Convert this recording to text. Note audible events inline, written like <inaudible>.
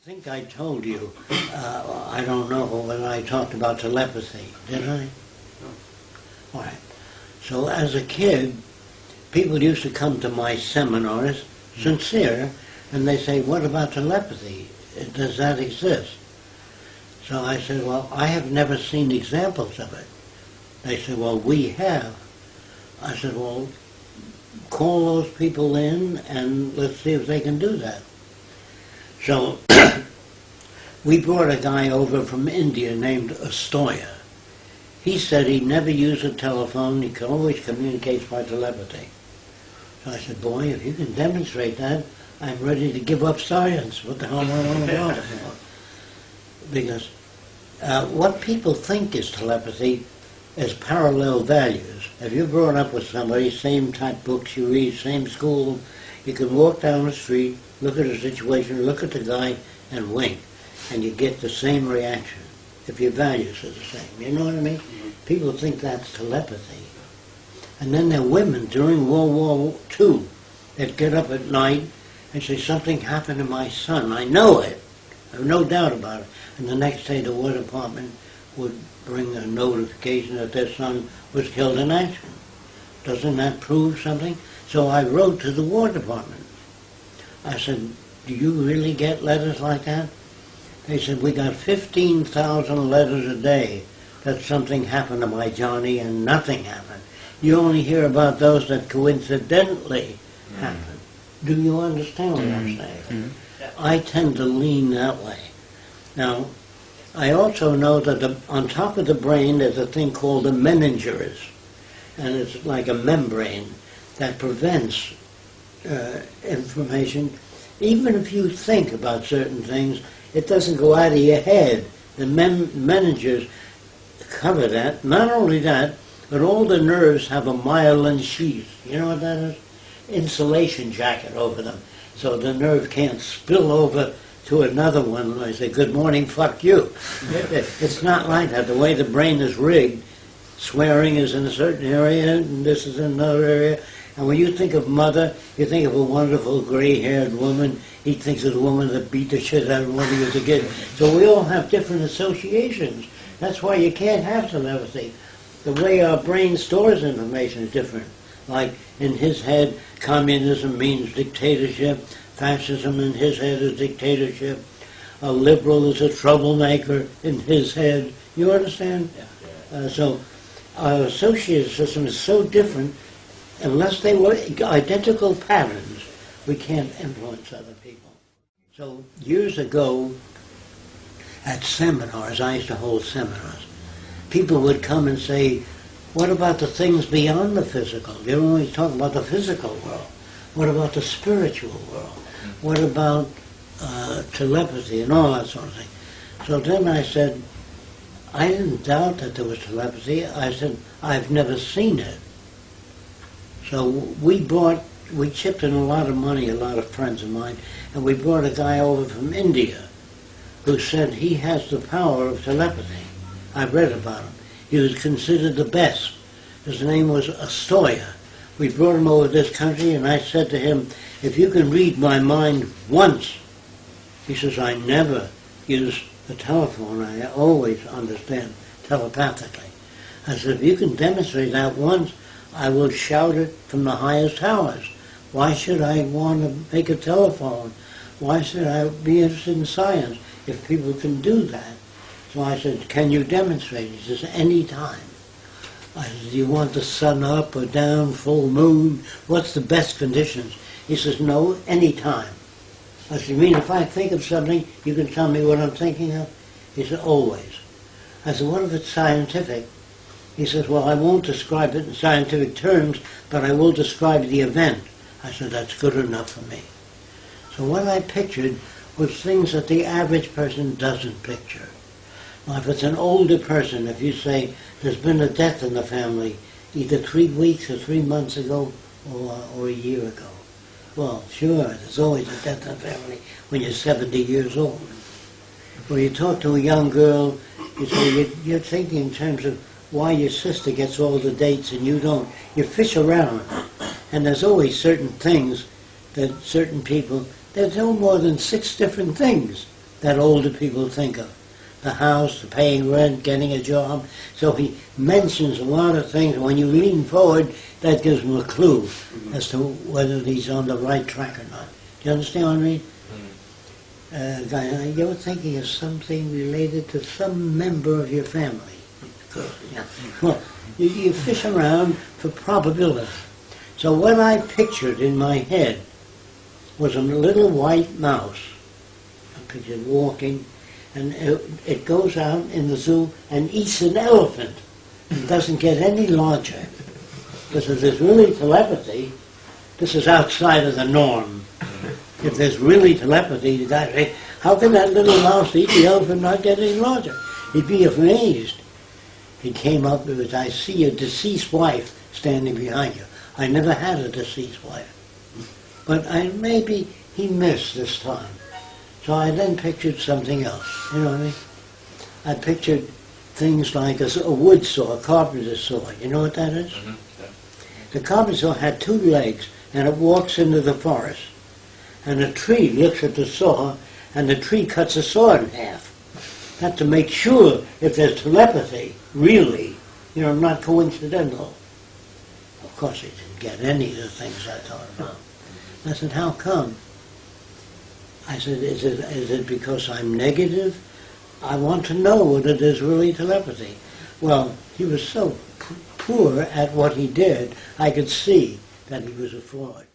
I think I told you, uh, I don't know when I talked about telepathy, did I? All right. So as a kid, people used to come to my seminars, sincere, and they say, what about telepathy? Does that exist? So I said, well, I have never seen examples of it. They said, well, we have. I said, well, call those people in and let's see if they can do that. So <clears throat> we brought a guy over from India named Astoya. He said he never used a telephone, he could always communicate by telepathy. So I said, boy, if you can demonstrate that, I'm ready to give up science. What the hell am I on about? <laughs> Because uh, what people think is telepathy is parallel values. If you're growing up with somebody, same type books you read, same school, you can walk down the street, look at a situation, look at the guy, and wink, and you get the same reaction if your values are the same. You know what I mean? Mm-hmm. People think that's telepathy. And then there are women during World War II that get up at night and say, something happened to my son. I know it. I have no doubt about it. And the next day the War Department would bring a notification that their son was killed in action. Doesn't that prove something? So I wrote to the War Department. I said, do you really get letters like that? They said, we got 15,000 letters a day that something happened to my Johnny and nothing happened. You only hear about those that coincidentally mm. happen. Do you understand what I'm saying? Mm. I tend to lean that way. Now, I also know that the, on top of the brain there's a thing called the meninges, and it's like a membrane that prevents uh, information. Even if you think about certain things, it doesn't go out of your head. The mem- meninges cover that. Not only that, but all the nerves have a myelin sheath. You know what that is? Insulation jacket over them. So the nerve can't spill over to another one and I say, good morning, fuck you. <laughs> it's not like that. The way the brain is rigged, swearing is in a certain area and this is in another area. And when you think of mother, you think of a wonderful gray-haired woman. He thinks of the woman that beat the shit out of him when he was a kid. So we all have different associations. That's why you can't have telepathy. The way our brain stores information is different. Like in his head, communism means dictatorship fascism in his head is dictatorship. A liberal is a troublemaker in his head. You understand? Uh, so our associated system is so different. Unless they were identical patterns, we can't influence other people. So years ago, at seminars, I used to hold seminars. People would come and say, what about the things beyond the physical? You're always talking about the physical world. What about the spiritual world? What about uh, telepathy and all that sort of thing? So then I said, I didn't doubt that there was telepathy. I said, I've never seen it. So we brought, we chipped in a lot of money, a lot of friends of mine, and we brought a guy over from India who said he has the power of telepathy. I read about him. He was considered the best. His name was Astoya. We brought him over this country, and I said to him, if you can read my mind once, he says, I never use the telephone. I always understand telepathically. I said, if you can demonstrate that once, I will shout it from the highest towers. Why should I want to make a telephone? Why should I be interested in science if people can do that? So I said, can you demonstrate? He says, any time. I said, do you want the sun up or down, full moon? What's the best conditions? He says, no, any time. I said, you mean if I think of something, you can tell me what I'm thinking of? He said, always. I said, what if it's scientific? He says, well, I won't describe it in scientific terms, but I will describe the event. I said, that's good enough for me. So what I pictured was things that the average person doesn't picture. Now, if it's an older person, if you say there's been a death in the family, either three weeks or three months ago or, or a year ago, well, sure, there's always a death in the family when you're 70 years old. When you talk to a young girl, you say you're, you're thinking in terms of why your sister gets all the dates and you don't. You fish around, and there's always certain things that certain people, there's no more than six different things that older people think of. The house, the paying rent, getting a job. So he mentions a lot of things. When you lean forward, that gives him a clue as to whether he's on the right track or not. Do you understand what I mean? Uh, guy, you're thinking of something related to some member of your family. Yeah. <laughs> Well, you, you fish around for probability. So what I pictured in my head was a little white mouse. I pictured walking, and it, it goes out in the zoo and eats an elephant. It doesn't get any larger. Because if there's really telepathy, this is outside of the norm. If there's really telepathy, say, how can that little mouse eat the elephant and not get any larger? He'd be amazed. He came up with, I see a deceased wife standing behind you. I never had a deceased wife. But I maybe he missed this time. So I then pictured something else. You know what I mean? I pictured things like a wood saw, a carpenter's saw. You know what that is? Mm -hmm. yeah. The carpenter's saw had two legs and it walks into the forest. And a tree looks at the saw and the tree cuts the saw in half. That's to make sure if there's telepathy, really, you know, not coincidental. Of course, he didn't get any of the things I thought about. I said, how come? I said, is it, is it because I'm negative? I want to know whether there's really telepathy. Well, he was so poor at what he did, I could see that he was a fraud.